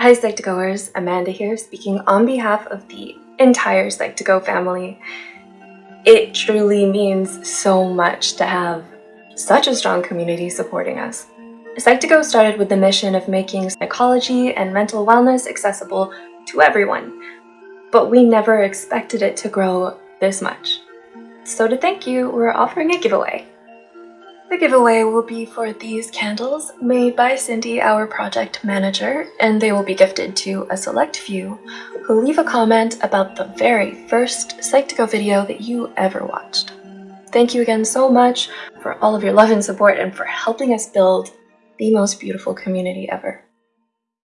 Hi Psych2Goers, Amanda here speaking on behalf of the entire Psych2Go family. It truly means so much to have such a strong community supporting us. Psych2Go started with the mission of making psychology and mental wellness accessible to everyone, but we never expected it to grow this much. So to thank you, we're offering a giveaway. The giveaway will be for these candles made by Cindy, our project manager, and they will be gifted to a select few who leave a comment about the very first Psych2Go video that you ever watched. Thank you again so much for all of your love and support and for helping us build the most beautiful community ever.